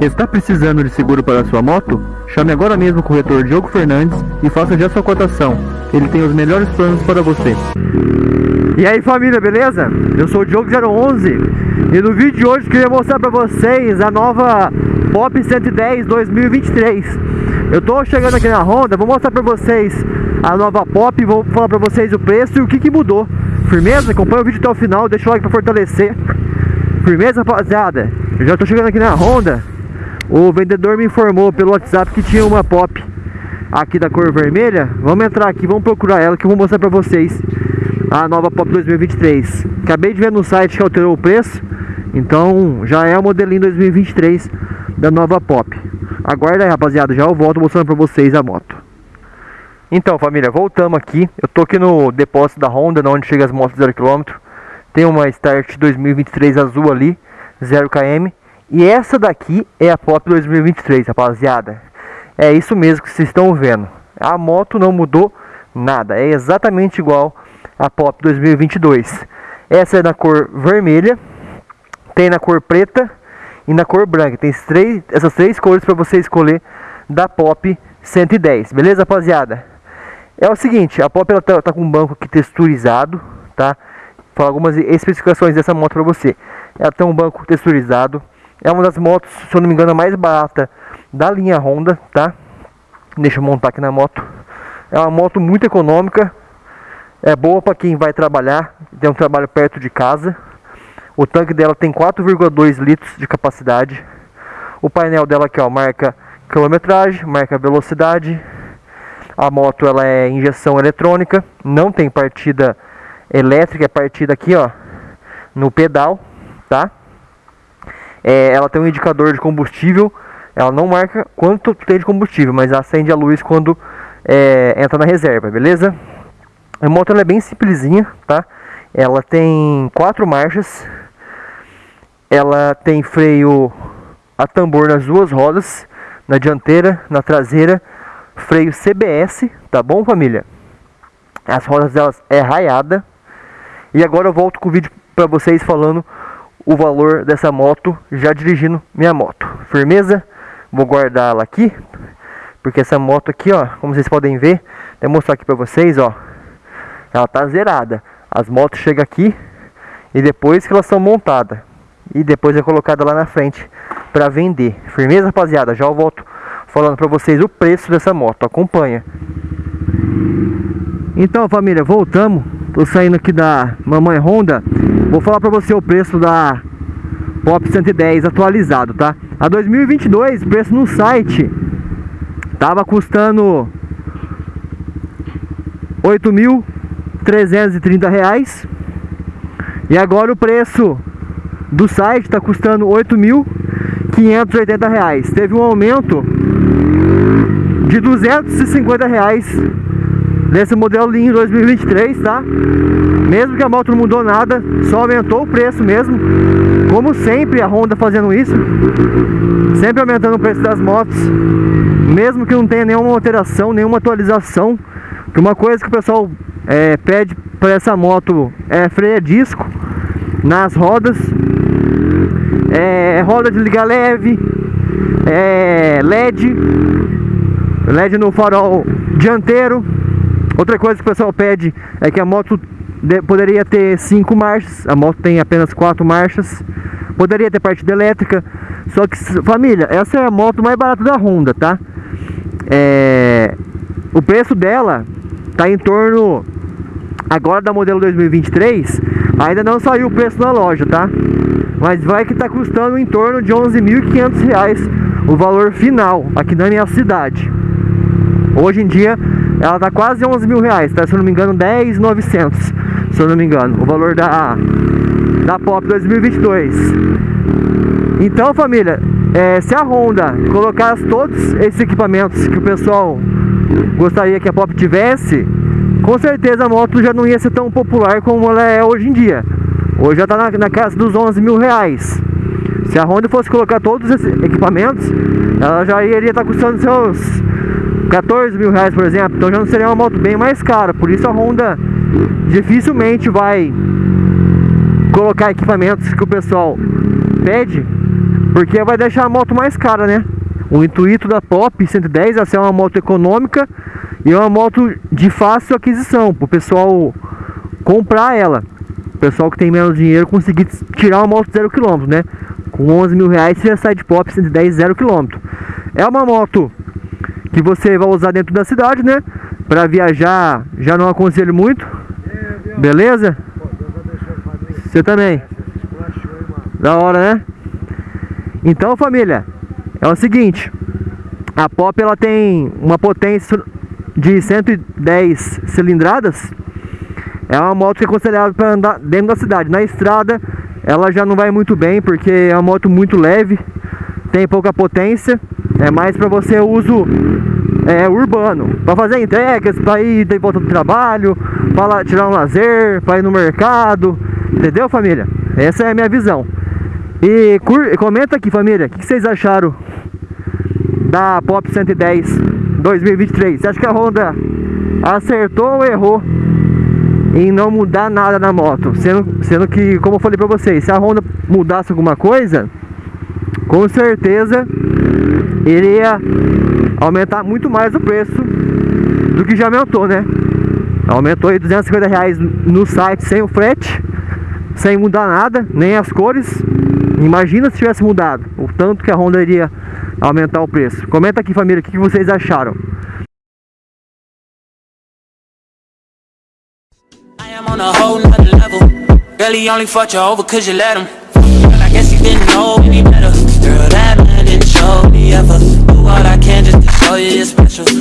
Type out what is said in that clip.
Está precisando de seguro para sua moto? Chame agora mesmo o corretor Diogo Fernandes e faça já sua cotação. Ele tem os melhores planos para você. E aí família, beleza? Eu sou o Diogo011 e no vídeo de hoje queria mostrar para vocês a nova Pop 110 2023. Eu tô chegando aqui na Honda, vou mostrar para vocês a nova Pop, vou falar para vocês o preço e o que, que mudou. Firmeza? Acompanha o vídeo até o final, deixa o like para fortalecer. Firmeza, rapaziada? Eu já tô chegando aqui na Honda. O vendedor me informou pelo WhatsApp que tinha uma Pop aqui da cor vermelha. Vamos entrar aqui, vamos procurar ela que eu vou mostrar pra vocês a nova Pop 2023. Acabei de ver no site que alterou o preço. Então já é o modelinho 2023 da nova Pop. Aguarda aí, rapaziada. Já eu volto mostrando pra vocês a moto. Então, família, voltamos aqui. Eu tô aqui no depósito da Honda, onde chega as motos 0km. Tem uma Start 2023 azul ali, 0 km. E essa daqui é a Pop 2023, rapaziada. É isso mesmo que vocês estão vendo. A moto não mudou nada, é exatamente igual a Pop 2022. Essa é na cor vermelha, tem na cor preta e na cor branca. Tem três, essas três cores para você escolher da Pop 110, beleza, rapaziada? É o seguinte, a Pop ela tá, tá com um banco aqui texturizado, tá? falar algumas especificações dessa moto para você. Ela tem um banco texturizado, é uma das motos, se eu não me engano, a mais barata da linha Honda, tá? Deixa eu montar aqui na moto. É uma moto muito econômica, é boa para quem vai trabalhar, tem um trabalho perto de casa. O tanque dela tem 4,2 litros de capacidade. O painel dela aqui, ó, marca quilometragem, marca velocidade. A moto ela é injeção eletrônica, não tem partida elétrica a partir daqui, ó, no pedal, tá? É, ela tem um indicador de combustível, ela não marca quanto tem de combustível, mas acende a luz quando é, entra na reserva, beleza? A moto é bem simplesinha, tá? Ela tem quatro marchas, ela tem freio a tambor nas duas rodas, na dianteira, na traseira, freio CBS, tá bom família? As rodas delas é raiada, e agora eu volto com o vídeo para vocês falando o valor dessa moto já dirigindo minha moto. Firmeza? Vou guardar ela aqui, porque essa moto aqui, ó, como vocês podem ver, vou mostrar aqui para vocês, ó, ela tá zerada. As motos chegam aqui e depois que elas são montadas e depois é colocada lá na frente para vender. Firmeza, rapaziada? Já eu volto falando para vocês o preço dessa moto. Acompanha. Então, família, voltamos Tô saindo aqui da Mamãe Honda Vou falar pra você o preço da Pop 110 atualizado, tá? A 2022, o preço no site Tava custando 8.330 reais E agora o preço do site tá custando 8.580 reais Teve um aumento de 250 reais Nesse modelinho 2023, tá? Mesmo que a moto não mudou nada, só aumentou o preço mesmo. Como sempre a Honda fazendo isso. Sempre aumentando o preço das motos. Mesmo que não tenha nenhuma alteração, nenhuma atualização. Que uma coisa que o pessoal é, pede para essa moto é freio disco nas rodas. É, roda de liga leve. É, LED. LED no farol dianteiro Outra coisa que o pessoal pede é que a moto poderia ter cinco marchas, a moto tem apenas quatro marchas. Poderia ter partida elétrica, só que, família, essa é a moto mais barata da Honda, tá? É, o preço dela tá em torno, agora da modelo 2023, ainda não saiu o preço na loja, tá? Mas vai que tá custando em torno de 11.500 reais o valor final aqui na minha cidade. Hoje em dia ela tá quase 11 mil reais, tá? Se eu não me engano, 10,900 Se eu não me engano, o valor da, da Pop 2022 Então, família, é, se a Honda colocasse todos esses equipamentos que o pessoal gostaria que a Pop tivesse Com certeza a moto já não ia ser tão popular como ela é hoje em dia. Hoje já tá na, na casa dos 11 mil reais. Se a Honda fosse colocar todos esses equipamentos, ela já iria estar tá custando seus 14 mil reais, por exemplo, então já não seria uma moto bem mais cara. Por isso a Honda dificilmente vai colocar equipamentos que o pessoal pede, Porque vai deixar a moto mais cara, né? O intuito da Pop 110 é ser uma moto econômica e uma moto de fácil aquisição, para o pessoal comprar ela. O pessoal que tem menos dinheiro conseguir tirar uma moto zero quilômetro, né? Com 11 mil reais você já sai de Pop 110 zero quilômetro. É uma moto que você vai usar dentro da cidade, né? Para viajar, já não aconselho muito. Beleza? Você também. Da hora, né? Então, família, é o seguinte, a Pop ela tem uma potência de 110 cilindradas. É uma moto que é considerável para andar dentro da cidade. Na estrada, ela já não vai muito bem porque é uma moto muito leve, tem pouca potência. É mais para você uso é, urbano, para fazer entregas, para ir de volta do trabalho, para tirar um lazer, para ir no mercado, entendeu, família? Essa é a minha visão. E comenta aqui, família, o que vocês acharam da Pop 110 2023? Você acha que a Honda acertou ou errou em não mudar nada na moto? Sendo, sendo que, como eu falei pra vocês, se a Honda mudasse alguma coisa, com certeza iria aumentar muito mais o preço do que já aumentou, né? Aumentou aí 250 reais no site sem o frete, sem mudar nada, nem as cores. Imagina se tivesse mudado, o tanto que a Honda iria aumentar o preço. Comenta aqui família, o que vocês acharam. Really only ever do what I can just to show you you're special